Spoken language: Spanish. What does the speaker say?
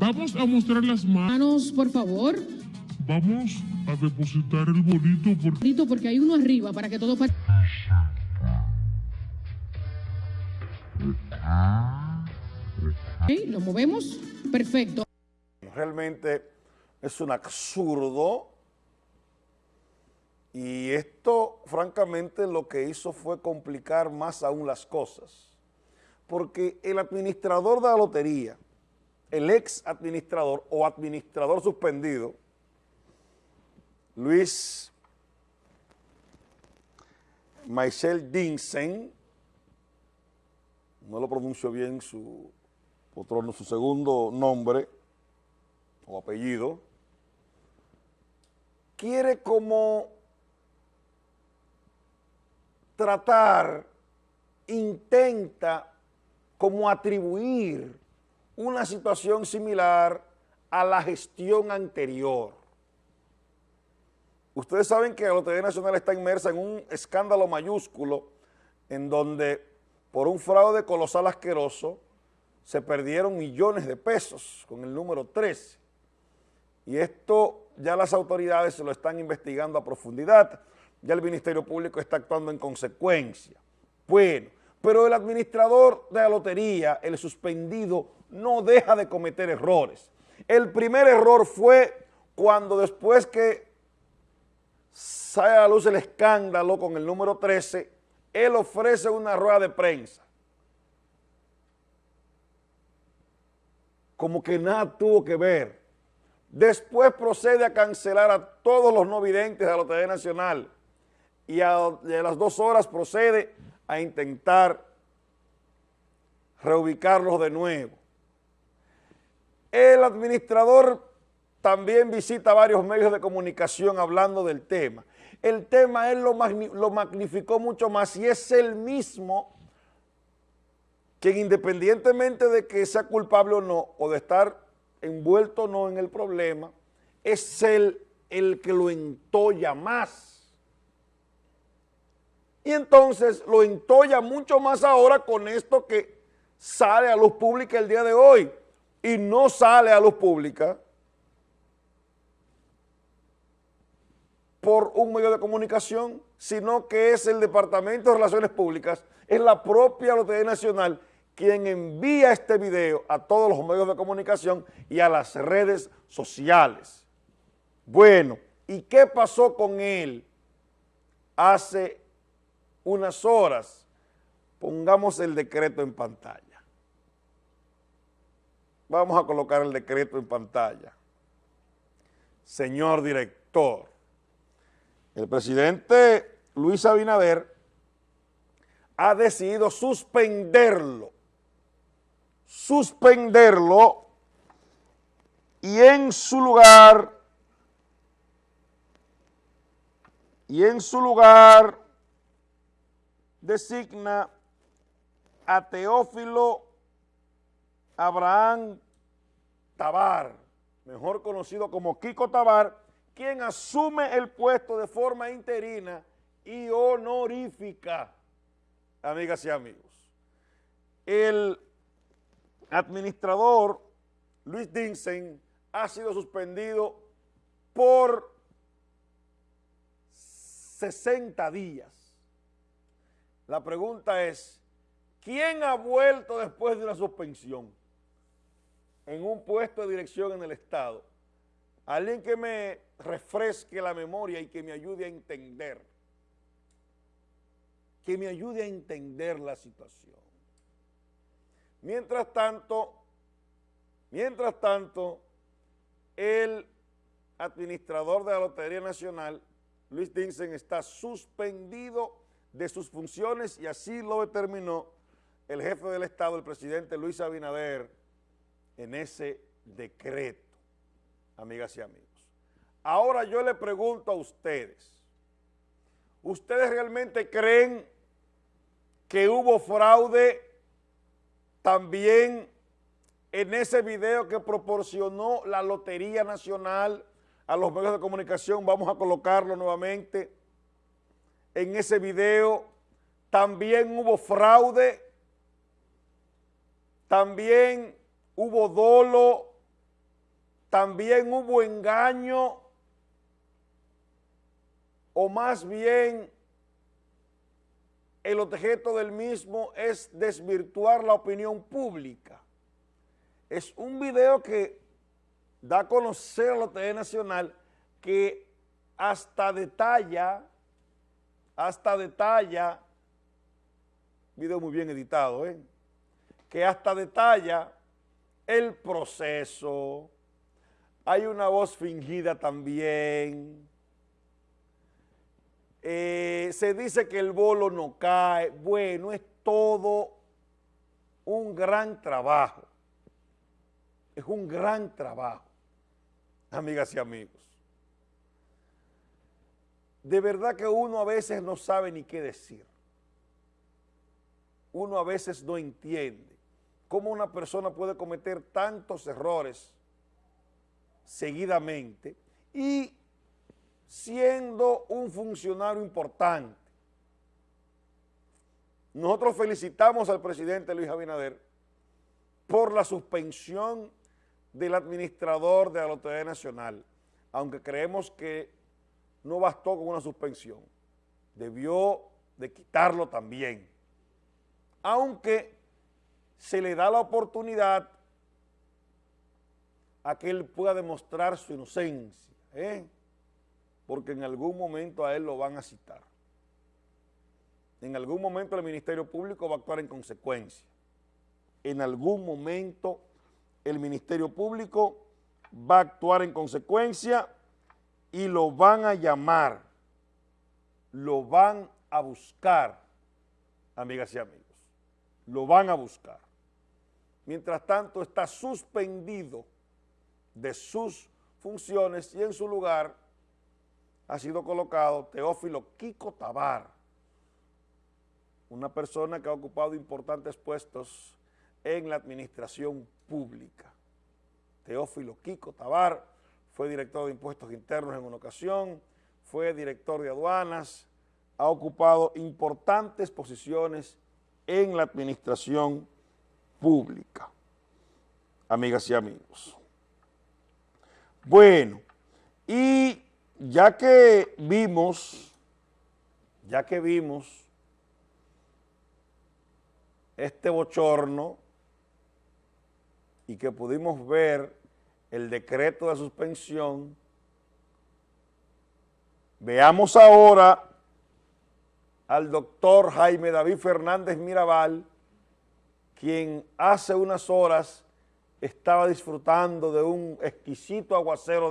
Vamos a mostrar las manos. Manos, por favor. Vamos a depositar el bolito por... Bonito, Porque hay uno arriba para que todo... Ok, Lo movemos. Perfecto. Realmente es un absurdo y esto francamente lo que hizo fue complicar más aún las cosas porque el administrador de la lotería, el ex administrador o administrador suspendido, Luis Michel Dinsen, no lo pronuncio bien su otro, su segundo nombre o apellido, quiere como tratar, intenta como atribuir una situación similar a la gestión anterior. Ustedes saben que la Lotería Nacional está inmersa en un escándalo mayúsculo en donde por un fraude colosal asqueroso se perdieron millones de pesos con el número 13. Y esto ya las autoridades se lo están investigando a profundidad, ya el Ministerio Público está actuando en consecuencia. Bueno, pero el administrador de la lotería, el suspendido, no deja de cometer errores. El primer error fue cuando después que sale a la luz el escándalo con el número 13, él ofrece una rueda de prensa. Como que nada tuvo que ver. Después procede a cancelar a todos los no videntes de la Lotería Nacional y a, a las dos horas procede a intentar reubicarlos de nuevo. El administrador también visita varios medios de comunicación hablando del tema. El tema él lo, lo magnificó mucho más y es el mismo quien independientemente de que sea culpable o no, o de estar envuelto o no en el problema, es el, el que lo entolla más. Y entonces lo entolla mucho más ahora con esto que sale a luz pública el día de hoy. Y no sale a luz pública por un medio de comunicación, sino que es el Departamento de Relaciones Públicas, es la propia Lotería Nacional quien envía este video a todos los medios de comunicación y a las redes sociales. Bueno, ¿y qué pasó con él hace unas horas? Pongamos el decreto en pantalla. Vamos a colocar el decreto en pantalla. Señor director, el presidente Luis Abinader ha decidido suspenderlo, suspenderlo y en su lugar, y en su lugar designa a Teófilo Abraham Tabar, mejor conocido como Kiko Tabar, quien asume el puesto de forma interina y honorífica, amigas y amigos. El administrador Luis Dinsen ha sido suspendido por 60 días. La pregunta es, ¿quién ha vuelto después de una suspensión en un puesto de dirección en el Estado? Alguien que me refresque la memoria y que me ayude a entender, que me ayude a entender la situación. Mientras tanto, mientras tanto, el administrador de la Lotería Nacional, Luis Dinsen, está suspendido de sus funciones y así lo determinó el jefe del Estado, el presidente Luis Abinader, en ese decreto, amigas y amigos. Ahora yo le pregunto a ustedes, ¿ustedes realmente creen que hubo fraude también en ese video que proporcionó la Lotería Nacional a los medios de comunicación? Vamos a colocarlo nuevamente en ese video también hubo fraude, también hubo dolo también hubo engaño o más bien el objeto del mismo es desvirtuar la opinión pública. Es un video que da a conocer a la TV Nacional que hasta detalla, hasta detalla, video muy bien editado, ¿eh? que hasta detalla el proceso, hay una voz fingida también, eh, se dice que el bolo no cae, bueno, es todo un gran trabajo, es un gran trabajo, amigas y amigos. De verdad que uno a veces no sabe ni qué decir, uno a veces no entiende cómo una persona puede cometer tantos errores seguidamente y siendo un funcionario importante. Nosotros felicitamos al presidente Luis Abinader por la suspensión del administrador de la Lotería Nacional, aunque creemos que no bastó con una suspensión, debió de quitarlo también, aunque se le da la oportunidad a que él pueda demostrar su inocencia, ¿eh? porque en algún momento a él lo van a citar. En algún momento el Ministerio Público va a actuar en consecuencia. En algún momento el Ministerio Público va a actuar en consecuencia y lo van a llamar, lo van a buscar, amigas y amigos, lo van a buscar. Mientras tanto está suspendido de sus funciones y en su lugar ha sido colocado Teófilo Kiko Tabar, una persona que ha ocupado importantes puestos en la administración pública. Teófilo Kiko Tabar fue director de impuestos internos en una ocasión, fue director de aduanas, ha ocupado importantes posiciones en la administración pública. Amigas y amigos. Bueno, y ya que vimos, ya que vimos este bochorno y que pudimos ver el decreto de suspensión, veamos ahora al doctor Jaime David Fernández Mirabal, quien hace unas horas estaba disfrutando de un exquisito aguacero de